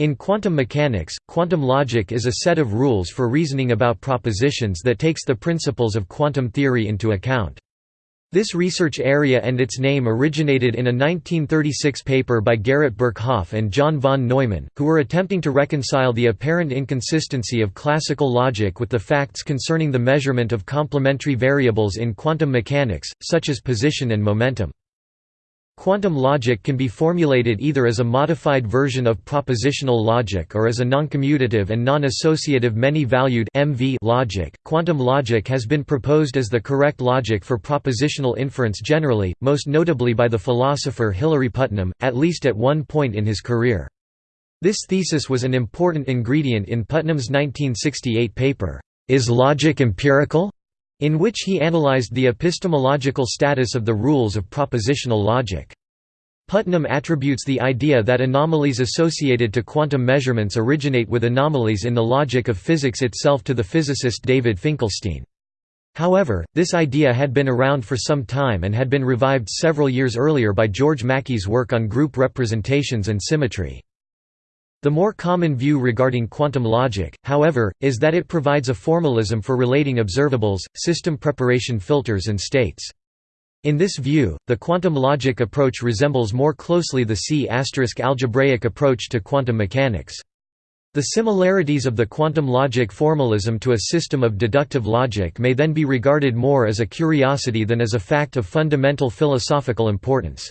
In quantum mechanics, quantum logic is a set of rules for reasoning about propositions that takes the principles of quantum theory into account. This research area and its name originated in a 1936 paper by Garrett Birkhoff and John von Neumann, who were attempting to reconcile the apparent inconsistency of classical logic with the facts concerning the measurement of complementary variables in quantum mechanics, such as position and momentum. Quantum logic can be formulated either as a modified version of propositional logic or as a noncommutative and non-associative many-valued (MV) logic. Quantum logic has been proposed as the correct logic for propositional inference generally, most notably by the philosopher Hilary Putnam, at least at one point in his career. This thesis was an important ingredient in Putnam's 1968 paper, Is Logic Empirical? In which he analyzed the epistemological status of the rules of propositional logic. Putnam attributes the idea that anomalies associated to quantum measurements originate with anomalies in the logic of physics itself to the physicist David Finkelstein. However, this idea had been around for some time and had been revived several years earlier by George Mackey's work on group representations and symmetry. The more common view regarding quantum logic, however, is that it provides a formalism for relating observables, system preparation filters and states. In this view, the quantum logic approach resembles more closely the C** algebraic approach to quantum mechanics. The similarities of the quantum logic formalism to a system of deductive logic may then be regarded more as a curiosity than as a fact of fundamental philosophical importance.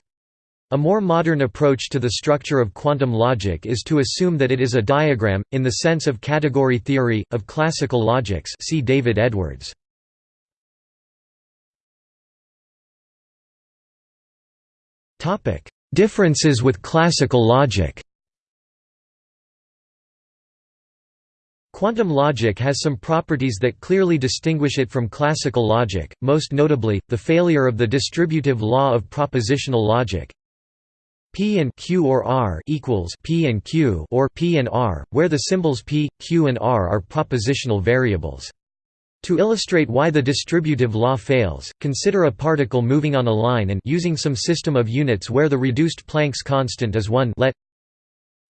A more modern approach to the structure of quantum logic is to assume that it is a diagram, in the sense of category theory, of classical logics. See David Edwards. Differences with classical logic. Quantum logic has some properties that clearly distinguish it from classical logic, most notably, the failure of the distributive law of propositional logic, P and Q or R equals P and Q or P and R, where the symbols P, Q and R are propositional variables. To illustrate why the distributive law fails, consider a particle moving on a line and using some system of units where the reduced Planck's constant is 1 let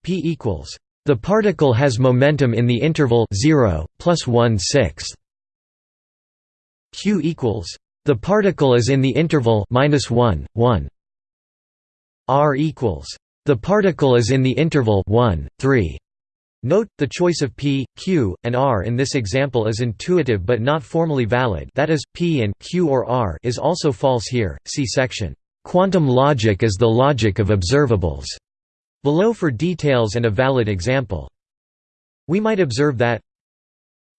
P equals the particle has momentum in the interval 0 plus 1 sixth. Q equals the particle is in the interval minus 1 1 R equals the particle is in the interval 1, 3. Note, the choice of p, q, and r in this example is intuitive but not formally valid that is, p and q or r is also false here, see section, "'Quantum logic is the logic of observables' below for details and a valid example. We might observe that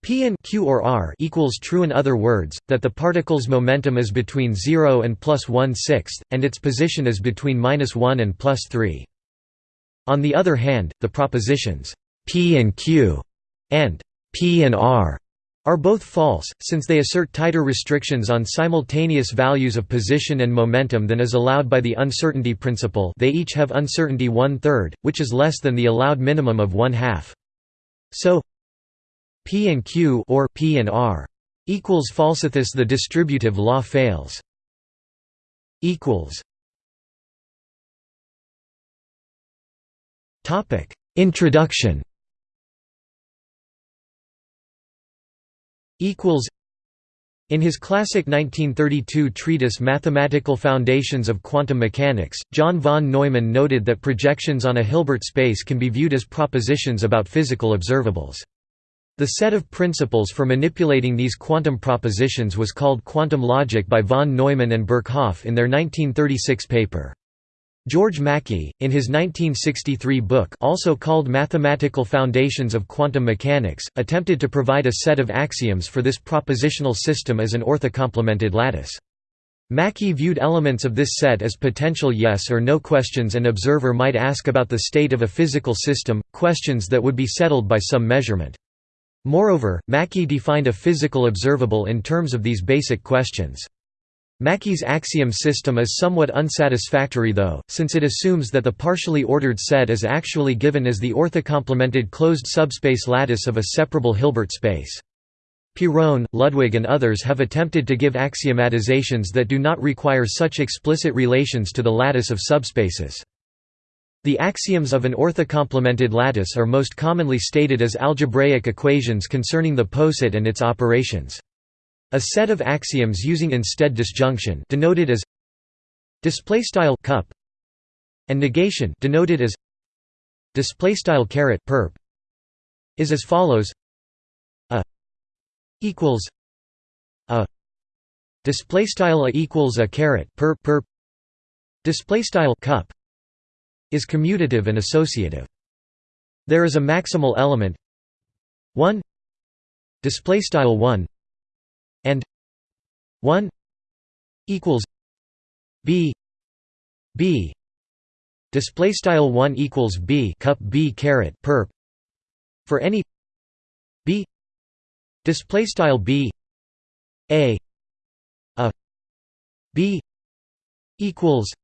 P and Q or R equals true in other words, that the particle's momentum is between 0 and plus 1 sixth, and its position is between minus 1 and plus 3. On the other hand, the propositions P and Q and P and R are both false, since they assert tighter restrictions on simultaneous values of position and momentum than is allowed by the uncertainty principle they each have uncertainty one-third, which is less than the allowed minimum of one-half. So P and Q or P and R equals falsithus the distributive law fails. Equals. Topic. Introduction. Equals. In his classic 1932 treatise Mathematical Foundations of Quantum Mechanics, John von Neumann noted that projections on a Hilbert space can be viewed as propositions about physical observables. The set of principles for manipulating these quantum propositions was called quantum logic by von Neumann and Birkhoff in their 1936 paper. George Mackey, in his 1963 book also called Mathematical Foundations of Quantum Mechanics, attempted to provide a set of axioms for this propositional system as an orthocomplemented lattice. Mackey viewed elements of this set as potential yes or no questions an observer might ask about the state of a physical system, questions that would be settled by some measurement. Moreover, Mackey defined a physical observable in terms of these basic questions. Mackey's axiom system is somewhat unsatisfactory though, since it assumes that the partially ordered set is actually given as the orthocomplemented closed subspace lattice of a separable Hilbert space. Piron, Ludwig and others have attempted to give axiomatizations that do not require such explicit relations to the lattice of subspaces. The axioms of an orthocomplemented lattice are most commonly stated as algebraic equations concerning the poset and its operations. A set of axioms using instead disjunction denoted as displaystyle cup and negation denoted as displaystyle caret perp is as follows a equals a displaystyle a equals a caret perp perp displaystyle cup is commutative and associative. There is a maximal element 1 displaystyle 1 and 1 equals b b display style 1 equals b cup b caret perp. For any b display style b a a b equals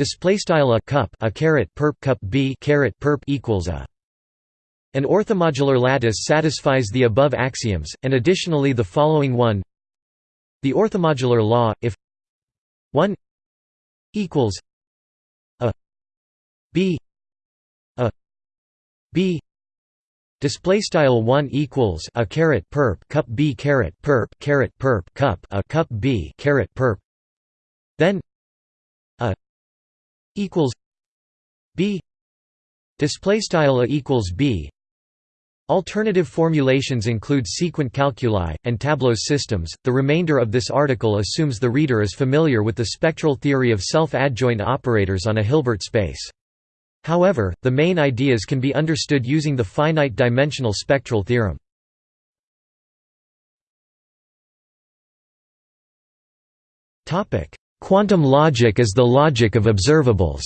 display style a cup a caret perp cup b caret perp equals a. An orthomodular lattice satisfies the above axioms, and additionally the following one. The orthomodular law, if 1 equals a b a b display style 1 equals a caret perp cup b caret perp caret perp cup a cup b caret perp then a equals b display style a equals b Alternative formulations include sequent calculi, and tableau systems. The remainder of this article assumes the reader is familiar with the spectral theory of self-adjoint operators on a Hilbert space. However, the main ideas can be understood using the finite-dimensional spectral theorem. Quantum logic is the logic of observables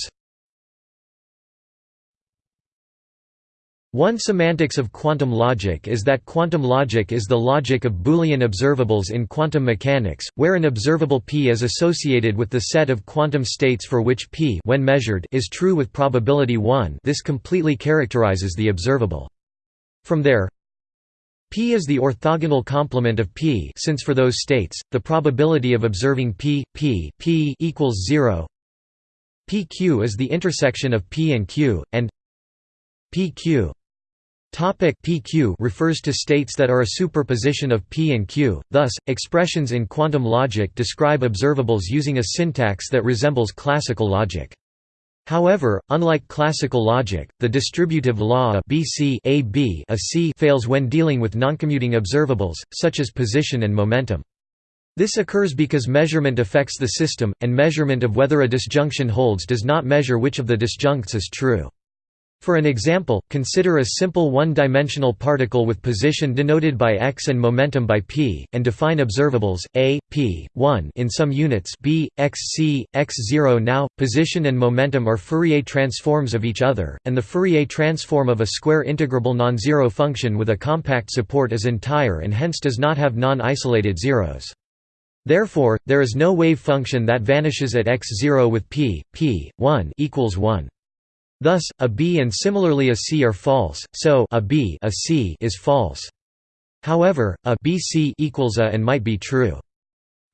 One semantics of quantum logic is that quantum logic is the logic of Boolean observables in quantum mechanics, where an observable p is associated with the set of quantum states for which p when measured is true with probability 1 this completely characterizes the observable. From there, p is the orthogonal complement of p. Since for those states, the probability of observing p, p, p equals 0 pq is the intersection of p and q, and pq Topic PQ refers to states that are a superposition of P and Q, thus, expressions in quantum logic describe observables using a syntax that resembles classical logic. However, unlike classical logic, the distributive law a BC a B a C fails when dealing with noncommuting observables, such as position and momentum. This occurs because measurement affects the system, and measurement of whether a disjunction holds does not measure which of the disjuncts is true. For an example, consider a simple one-dimensional particle with position denoted by x and momentum by p, and define observables a, p, 1 in some units b, x c, x 0 Now, position and momentum are Fourier transforms of each other, and the Fourier transform of a square integrable non-zero function with a compact support is entire and hence does not have non-isolated zeros. Therefore, there is no wave function that vanishes at x0 with p, p, 1 equals 1. Thus, a B and similarly a C are false, so a B a C is false. However, a equals a and might be true.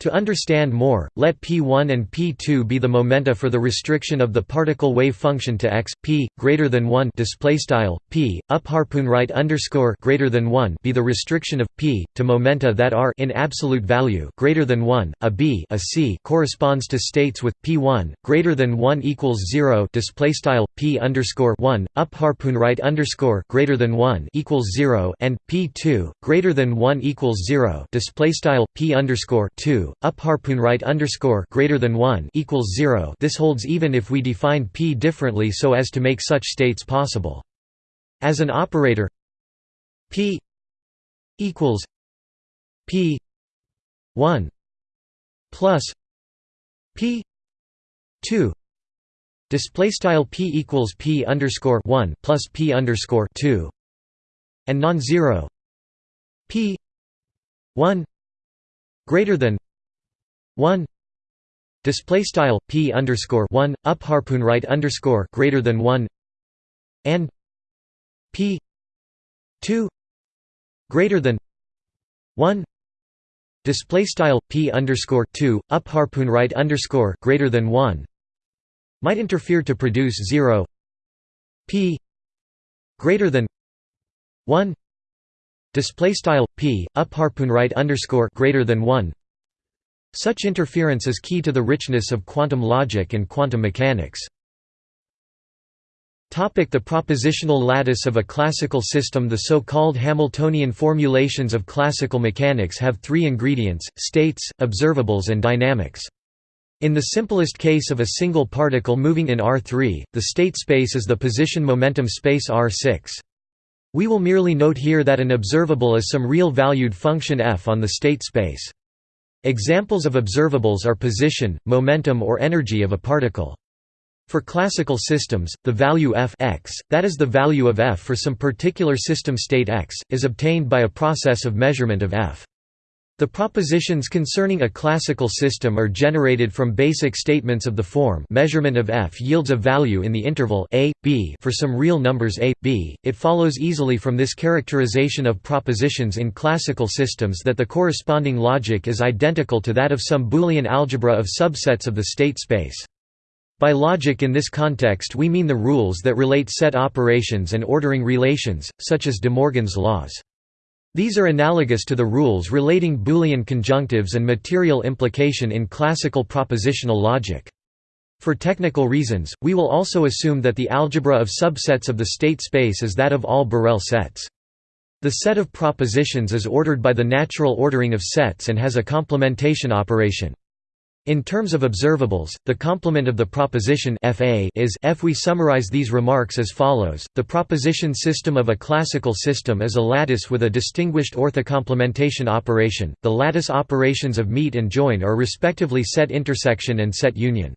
To understand more, let p1 and p2 be the momenta for the restriction of the particle wave function to x p greater than 1 display style p up harpoon right underscore greater than 1 be the restriction of p to momenta that are in absolute value greater than 1. A b a c corresponds to states with p1 greater than 1 equals 0 display style p underscore 1 up harpoon right underscore greater than 1 equals 0 and p2 greater than 1 equals 0 display style p underscore 2 up harpoon right underscore greater than 1 equals 0 this holds even if we define p differently so as to make such states possible. As an operator p equals p 1 plus p 2 display style p equals p underscore 1 plus p underscore 2 and non-zero p 1 greater than 1 display style p underscore 1 up harpoon right underscore greater than 1 and p 2 greater than 1 display style p underscore 2 up harpoon right underscore greater than 1 might interfere to produce 0 p greater than 1 display style p up harpoon right underscore greater than 1 such interference is key to the richness of quantum logic and quantum mechanics Topic the propositional lattice of a classical system The so-called Hamiltonian formulations of classical mechanics have three ingredients, states, observables and dynamics. In the simplest case of a single particle moving in R3, the state space is the position-momentum space R6. We will merely note here that an observable is some real valued function f on the state space. Examples of observables are position, momentum or energy of a particle. For classical systems, the value f x, that is the value of f for some particular system state x, is obtained by a process of measurement of f. The propositions concerning a classical system are generated from basic statements of the form measurement of f yields a value in the interval a, b for some real numbers a, b. It follows easily from this characterization of propositions in classical systems that the corresponding logic is identical to that of some Boolean algebra of subsets of the state space. By logic in this context we mean the rules that relate set operations and ordering relations, such as De Morgan's laws. These are analogous to the rules relating Boolean conjunctives and material implication in classical propositional logic. For technical reasons, we will also assume that the algebra of subsets of the state space is that of all Borel sets. The set of propositions is ordered by the natural ordering of sets and has a complementation operation. In terms of observables, the complement of the proposition fa is f. We summarize these remarks as follows: The proposition system of a classical system is a lattice with a distinguished orthocomplementation operation. The lattice operations of meet and join are respectively set intersection and set union.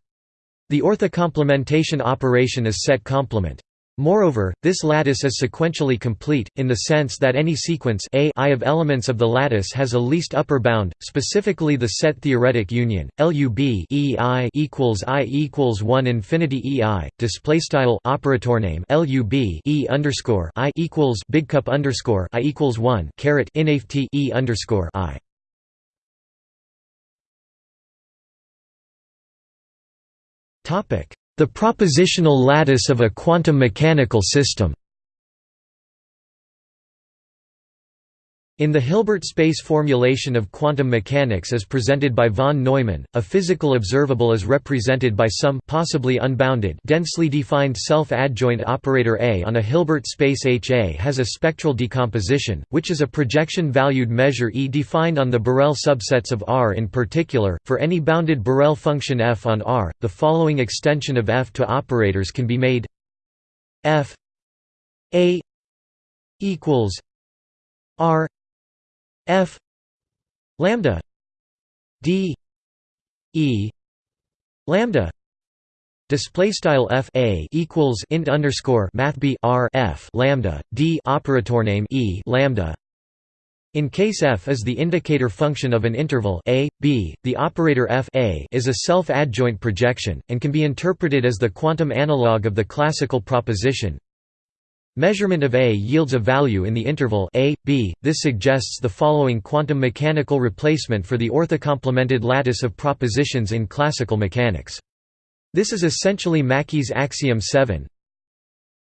The orthocomplementation operation is set complement. Moreover, this lattice is sequentially complete, in the sense that any sequence a I of elements of the lattice has a least upper bound, specifically the set theoretic union LUB EI equals I equals one infinity EI. Display style operator name LUB E underscore I equals big cup underscore I equals one caret inft E underscore I. Topic the propositional lattice of a quantum mechanical system In the Hilbert space formulation of quantum mechanics as presented by von Neumann, a physical observable is represented by some possibly unbounded densely defined self-adjoint operator A on a Hilbert space HA has a spectral decomposition, which is a projection-valued measure E defined on the Borel subsets of R. In particular, for any bounded Borel function f on R, the following extension of f to operators can be made f A equals R F lambda D E lambda Display style f a equals int underscore math b r f lambda d operator name e lambda. In case f is the indicator function of an interval a b, the operator f a is a self-adjoint projection and can be interpreted as the quantum analog of the classical proposition Measurement of A yields a value in the interval a, b. This suggests the following quantum mechanical replacement for the orthocomplemented lattice of propositions in classical mechanics. This is essentially Mackey's axiom 7,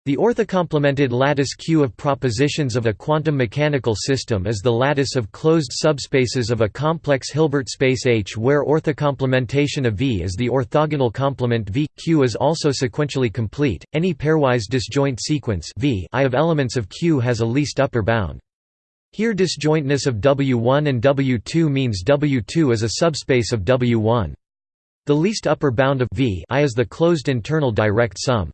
the orthocomplemented lattice Q of propositions of a quantum mechanical system is the lattice of closed subspaces of a complex Hilbert space H where orthocomplementation of V is the orthogonal complement V. Q is also sequentially complete. Any pairwise disjoint sequence V I of elements of Q has a least upper bound. Here disjointness of W1 and W2 means W2 is a subspace of W1. The least upper bound of V I is the closed internal direct sum.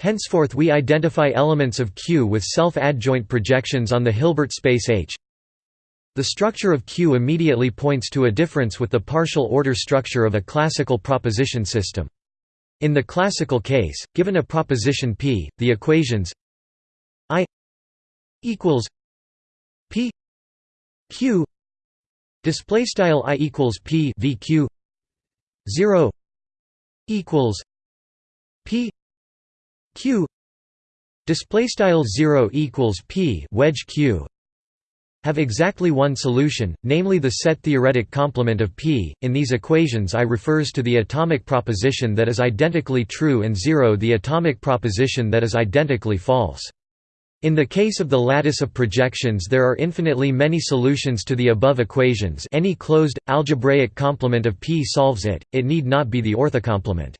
Henceforth we identify elements of Q with self-adjoint projections on the Hilbert space H. The structure of Q immediately points to a difference with the partial order structure of a classical proposition system. In the classical case, given a proposition P, the equations I equals P Q display style I equals P VQ 0 equals P q display style 0 equals p wedge q have exactly one solution, namely the set theoretic complement of P. In these equations I refers to the atomic proposition that is identically true and 0 the atomic proposition that is identically false. In the case of the lattice of projections there are infinitely many solutions to the above equations any closed, algebraic complement of P solves it, it need not be the orthocomplement.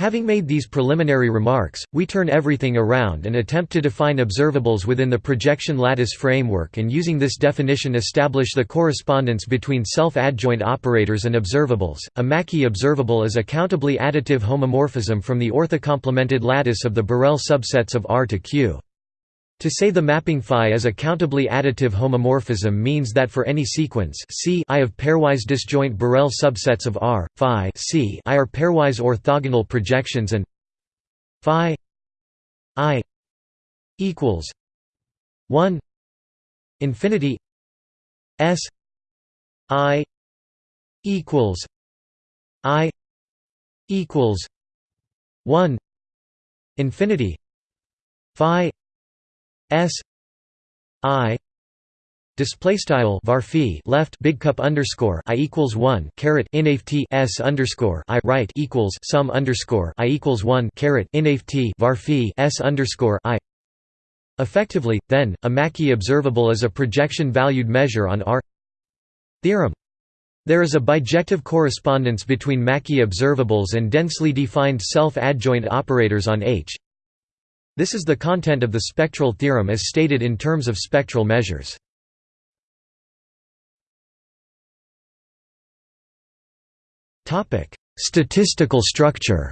Having made these preliminary remarks, we turn everything around and attempt to define observables within the projection lattice framework and using this definition establish the correspondence between self-adjoint operators and observables. A Mackey observable is a countably additive homomorphism from the orthocomplemented lattice of the Borel subsets of R to Q. To say the mapping phi is a countably additive homomorphism means that for any sequence C I of pairwise disjoint Borel subsets of R, phi C I are pairwise orthogonal projections and phi I equals 1 infinity S I equals I equals 1 infinity phi S I display style varphi left big cup underscore i equals one caret inft s underscore i right equals sum underscore i equals one caret inft varphi s underscore i. Effectively, then, a Mackey observable is a projection-valued measure on R. Theorem. There is a bijective correspondence between Mackey observables and densely defined self-adjoint operators on H. This is the content of the spectral theorem as stated in terms of spectral measures. Statistical structure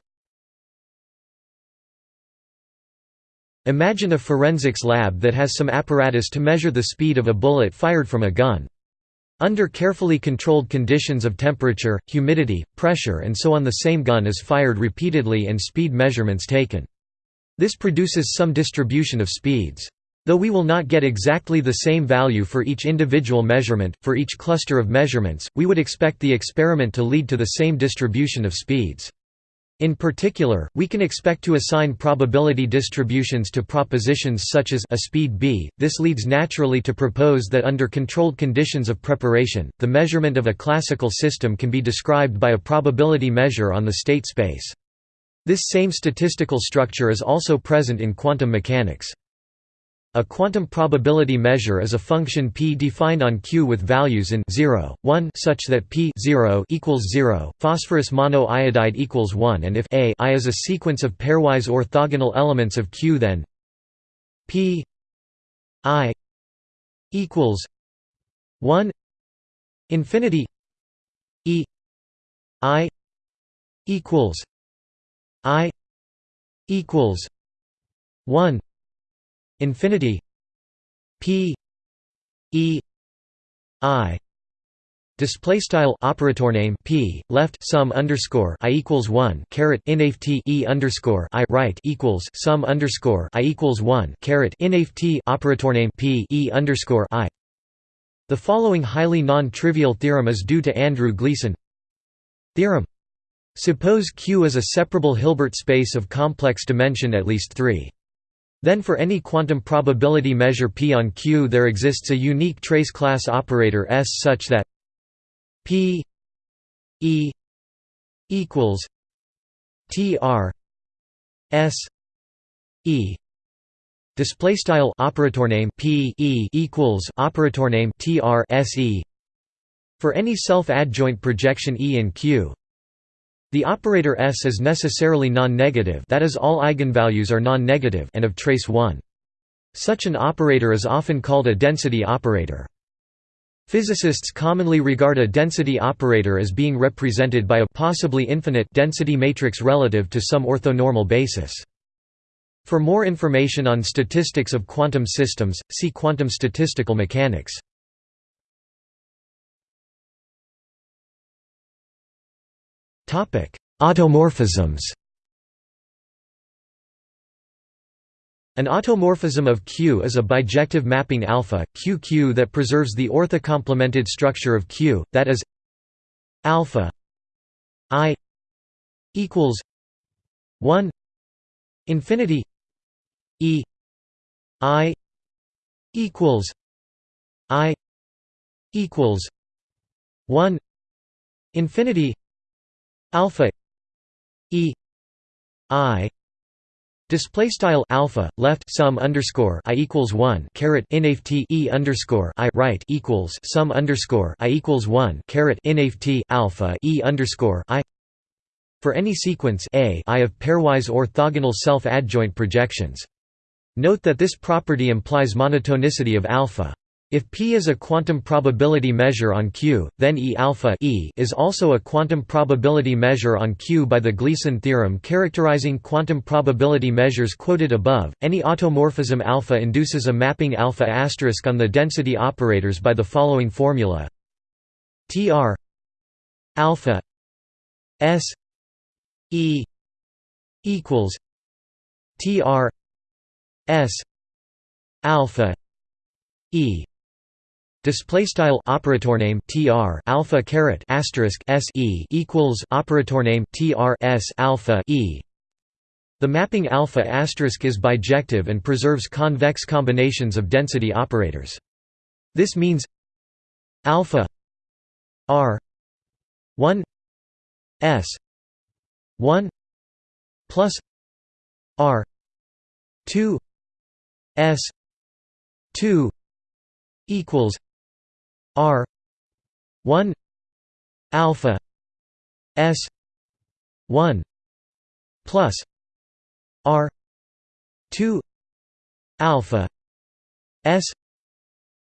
Imagine a forensics lab that has some apparatus to measure the speed of a bullet fired from a gun. Under carefully controlled conditions of temperature, humidity, pressure and so on the same gun is fired repeatedly and speed measurements taken. This produces some distribution of speeds. Though we will not get exactly the same value for each individual measurement, for each cluster of measurements, we would expect the experiment to lead to the same distribution of speeds. In particular, we can expect to assign probability distributions to propositions such as a speed b. This leads naturally to propose that under controlled conditions of preparation, the measurement of a classical system can be described by a probability measure on the state space. This same statistical structure is also present in quantum mechanics. A quantum probability measure is a function p defined on Q with values in 0, 1 such that p 0 equals 0, phosphorus monoiodide equals 1 and if a i is a sequence of pairwise orthogonal elements of Q then p i equals 1 infinity e i equals I equals one infinity P E I Display style operator name p left sum underscore i equals one caret inft e underscore i right equals sum underscore i equals one caret inft operator name p e underscore i. The following highly non-trivial theorem is due to Andrew Gleason. Theorem Suppose Q is a separable Hilbert space of complex dimension at least 3. Then for any quantum probability measure P on Q there exists a unique trace class operator S such that P E equals T R S E display style operator name P E equals operator name T R S E for any self-adjoint projection E in Q the operator S is necessarily non-negative that is all eigenvalues are non-negative and of trace 1. Such an operator is often called a density operator. Physicists commonly regard a density operator as being represented by a possibly infinite density matrix relative to some orthonormal basis. For more information on statistics of quantum systems, see quantum statistical mechanics. Automorphisms. An automorphism of Q is a bijective mapping alpha QQ that preserves the orthocomplemented structure of Q, that is alpha i equals 1 infinity e i equals i equals 1 infinity alpha e i Display style alpha left sum underscore i equals one caret inft e underscore i right equals sum underscore i equals one caret inft alpha e underscore i for any sequence a i of pairwise orthogonal self-adjoint projections. Note that this property implies monotonicity of alpha. If P is a quantum probability measure on Q, then E alpha e is also a quantum probability measure on Q by the Gleason theorem characterizing quantum probability measures quoted above. Any automorphism alpha induces a mapping alpha asterisk on the density operators by the following formula: Tr alpha s e equals Tr s alpha e Display style operator name tr alpha caret asterisk s e equals operator name tr s alpha e. The mapping alpha asterisk is bijective and preserves convex combinations of density operators. This means alpha r 1 s 1 plus r 2 s 2 equals R one alpha S one plus R two alpha S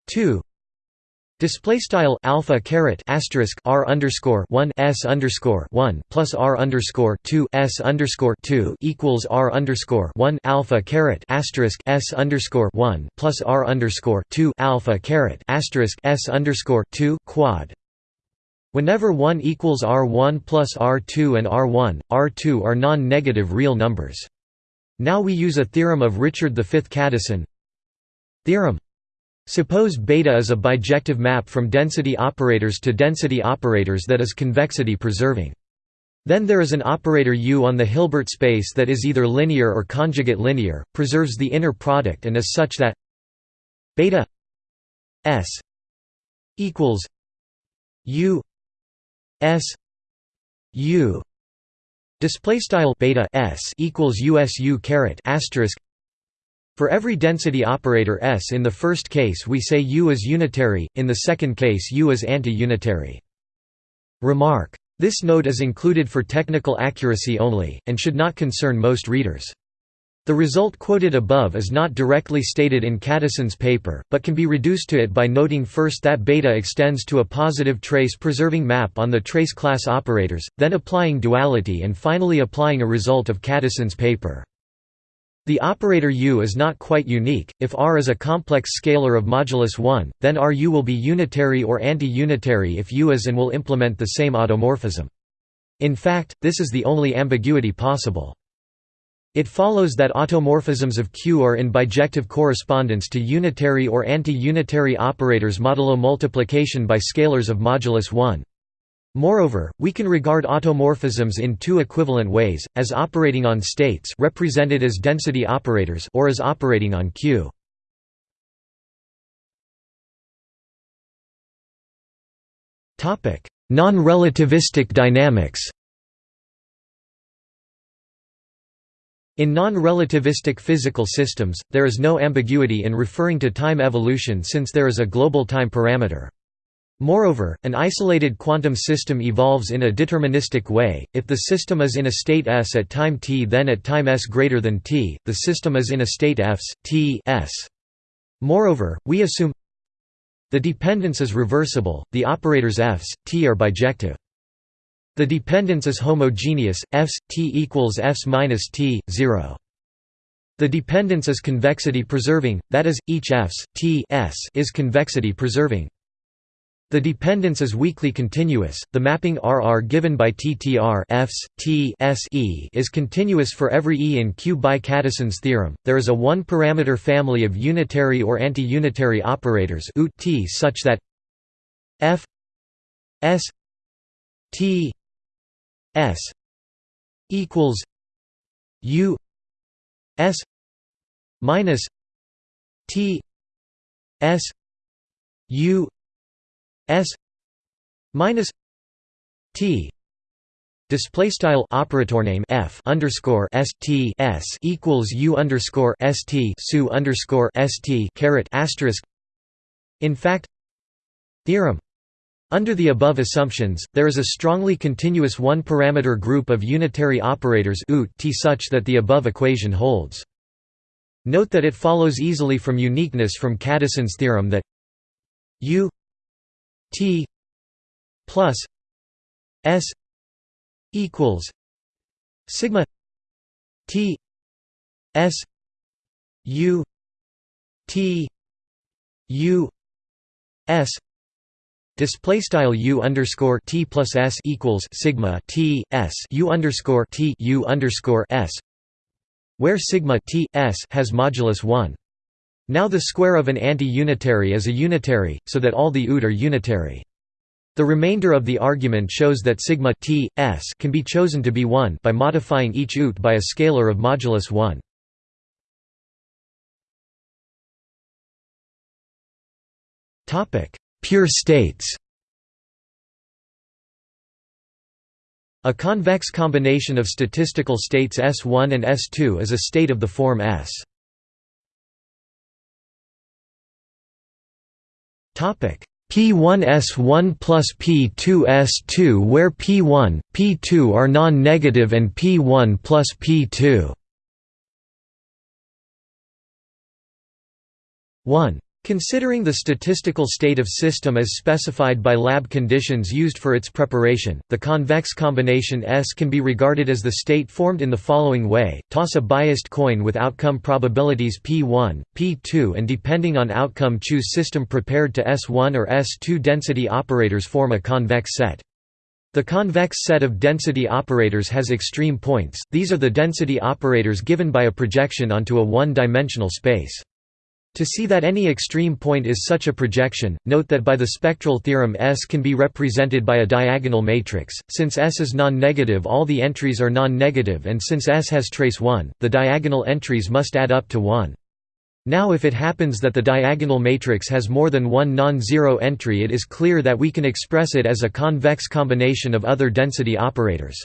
two Display style alpha caret asterisk r underscore one s underscore one plus r underscore two s underscore two equals r underscore one alpha caret asterisk s underscore one plus r underscore two alpha caret asterisk s underscore two quad. Whenever one equals r one plus r two and r one, r two are non-negative real numbers. Now we use a theorem of Richard V. Kadison. Theorem Suppose beta is a bijective map from density operators to density operators that is convexity preserving. Then there is an operator U on the Hilbert space that is either linear or conjugate linear, preserves the inner product and is such that beta s equals U s U display style beta s equals USU caret asterisk for every density operator S in the first case we say U is unitary, in the second case U is anti-unitary. Remark. This note is included for technical accuracy only, and should not concern most readers. The result quoted above is not directly stated in Kadison's paper, but can be reduced to it by noting first that beta extends to a positive trace-preserving map on the trace class operators, then applying duality and finally applying a result of Kadison's paper. The operator U is not quite unique. If R is a complex scalar of modulus 1, then RU will be unitary or anti-unitary if U is and will implement the same automorphism. In fact, this is the only ambiguity possible. It follows that automorphisms of Q are in bijective correspondence to unitary or anti-unitary operators modulo multiplication by scalars of modulus 1. Moreover, we can regard automorphisms in two equivalent ways, as operating on states represented as density operators or as operating on Q. Non-relativistic dynamics In non-relativistic physical systems, there is no ambiguity in referring to time evolution since there is a global time parameter. Moreover, an isolated quantum system evolves in a deterministic way. If the system is in a state S at time t, then at time s greater than t, the system is in a state Fs t s. Moreover, we assume the dependence is reversible. The operators Fs t are bijective. The dependence is homogeneous. Fs t equals Fs minus t 0. The dependence is convexity preserving, that is, each Fs t s is convexity preserving. The dependence is weakly continuous. The mapping RR given by TTR Fs, T, S, e is continuous for every E in Q by Kadison's theorem. There is a one-parameter family of unitary or anti-unitary operators T such that F S T S equals U S minus T S u s minus t display style operator name f underscore s t s equals u underscore s t su underscore s t caret asterisk. In fact, theorem. Under the above assumptions, there is a strongly continuous one-parameter group of unitary operators t such that the above equation holds. Note that it follows easily from uniqueness from Kadison's theorem that u t plus s equals sigma t s u t u s Display style u underscore t plus s equals sigma t s u underscore t u underscore s, where sigma t s has modulus one. Now the square of an anti-unitary is a unitary, so that all the ut are unitary. The remainder of the argument shows that sigma t s can be chosen to be 1 by modifying each ut by a scalar of modulus 1. Topic: Pure states. A convex combination of statistical states S1 and S2 is a state of the form S. P1S1 plus P2S2 where P1, P2 are non-negative and P1 plus P2 1. Considering the statistical state of system as specified by lab conditions used for its preparation, the convex combination S can be regarded as the state formed in the following way, toss a biased coin with outcome probabilities P1, P2 and depending on outcome choose system prepared to S1 or S2 density operators form a convex set. The convex set of density operators has extreme points, these are the density operators given by a projection onto a one-dimensional space. To see that any extreme point is such a projection, note that by the spectral theorem S can be represented by a diagonal matrix, since S is non-negative all the entries are non-negative and since S has trace 1, the diagonal entries must add up to 1. Now if it happens that the diagonal matrix has more than one non-zero entry it is clear that we can express it as a convex combination of other density operators.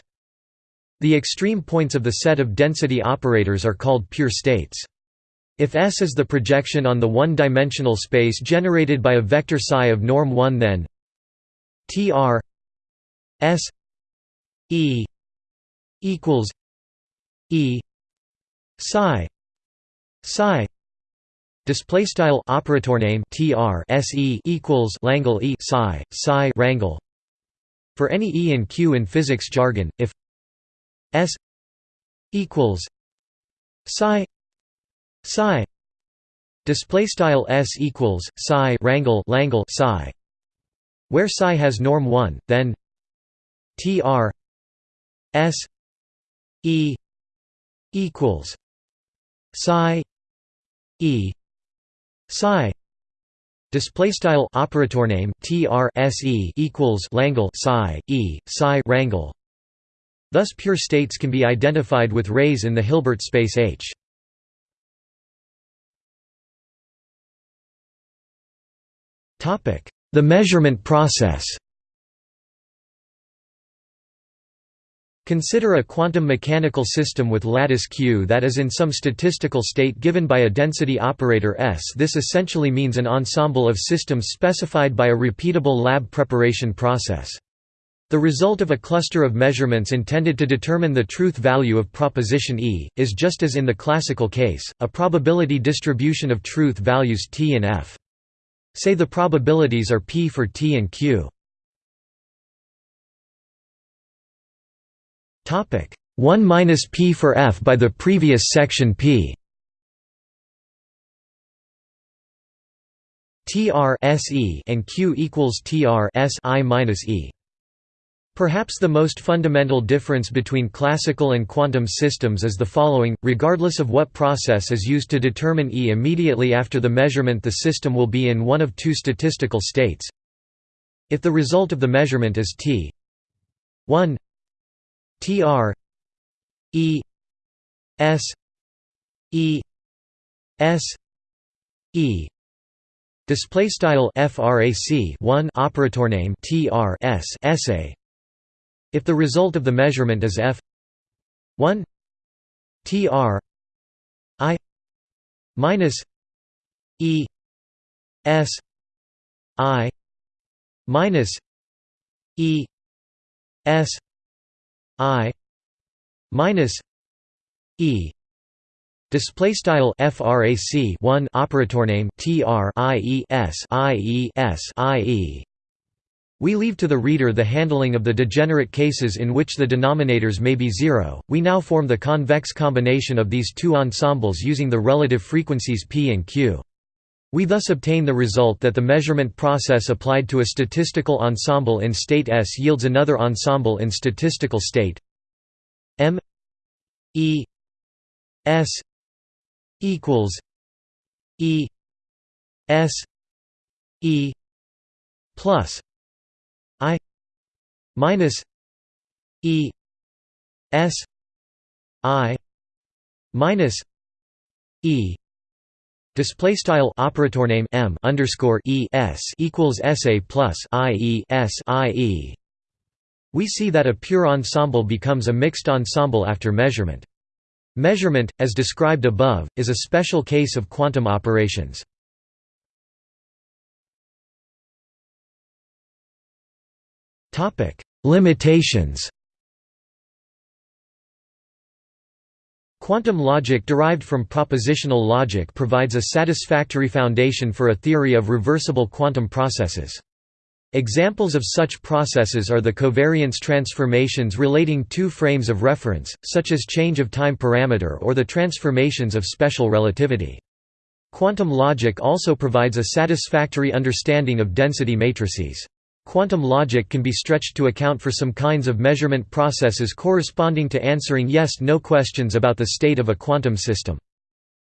The extreme points of the set of density operators are called pure states. If S is the projection on the one-dimensional space generated by a vector psi of norm 1 then tr s e equals e psi psi display style operator name tr se equals langle e psi psi rangle for any e and q in physics jargon if s equals psi psi display style s equals psi rangle langle psi where psi has norm 1 then tr s e equals psi e psi Display style operator name tr se equals langle psi e psi rangle. Thus, pure states can be identified with rays in the Hilbert space H. The measurement process Consider a quantum mechanical system with lattice Q that is in some statistical state given by a density operator S. This essentially means an ensemble of systems specified by a repeatable lab preparation process. The result of a cluster of measurements intended to determine the truth value of proposition E, is just as in the classical case, a probability distribution of truth values T and F. Say the probabilities are p for t and q. Topic 1 minus p for f by the previous section p. TR and Q equals TR S I minus E. Perhaps the most fundamental difference between classical and quantum systems is the following, regardless of what process is used to determine E immediately after the measurement the system will be in one of two statistical states. If the result of the measurement is T. 1 TR E. S. E. S. E. Display style frac 1 operator name tr s essay. If the result of the measurement is f 1 tr i minus e s i minus e s i minus e Display style frac 1 operator name tr ies ies ie. We leave to the reader the handling of the degenerate cases in which the denominators may be zero. We now form the convex combination of these two ensembles using the relative frequencies p and q. We thus obtain the result that the measurement process applied to a statistical ensemble in state S yields another ensemble in statistical state M E S equals E S E plus minus E S I minus E Display style operator name m underscore e s equals sa plus i e s i e. We see that a pure ensemble becomes a mixed ensemble after measurement. Measurement, as described above, is a special case of quantum operations. Limitations Quantum logic derived from propositional logic provides a satisfactory foundation for a theory of reversible quantum processes. Examples of such processes are the covariance transformations relating two frames of reference, such as change of time parameter or the transformations of special relativity. Quantum logic also provides a satisfactory understanding of density matrices. Quantum logic can be stretched to account for some kinds of measurement processes corresponding to answering yes-no questions about the state of a quantum system.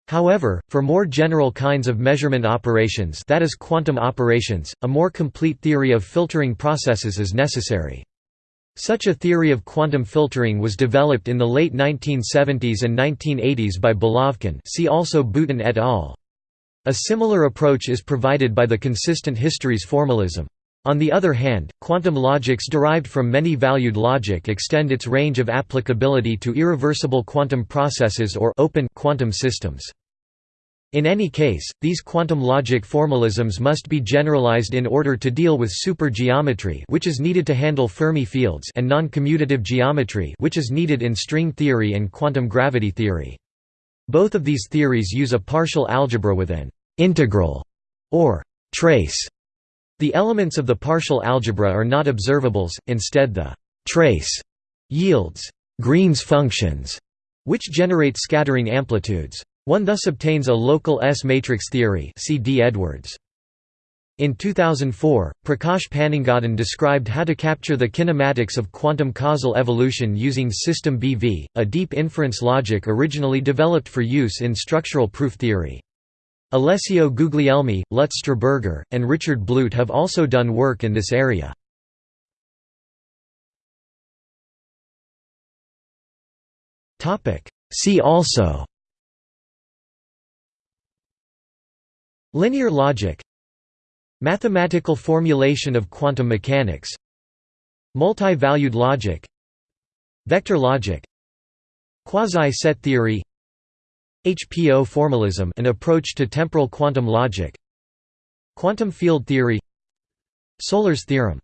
However, for more general kinds of measurement operations that is quantum operations, a more complete theory of filtering processes is necessary. Such a theory of quantum filtering was developed in the late 1970s and 1980s by Belavkin see also Bouten et al. A similar approach is provided by the consistent histories formalism. On the other hand, quantum logics derived from many-valued logic extend its range of applicability to irreversible quantum processes or open quantum systems. In any case, these quantum logic formalisms must be generalized in order to deal with supergeometry which is needed to handle Fermi fields and non-commutative geometry which is needed in string theory and quantum gravity theory. Both of these theories use a partial algebra with an integral or trace the elements of the partial algebra are not observables, instead the trace yields Green's functions, which generate scattering amplitudes. One thus obtains a local S-matrix theory see D. Edwards. In 2004, Prakash Panangaden described how to capture the kinematics of quantum causal evolution using System BV, a deep inference logic originally developed for use in structural proof theory. Alessio Guglielmi, Lutz Straßburger, and Richard Blute have also done work in this area. See also Linear logic Mathematical formulation of quantum mechanics Multi-valued logic Vector logic Quasi-set theory HPO formalism an approach to temporal quantum logic. Quantum field theory. Solèr's theorem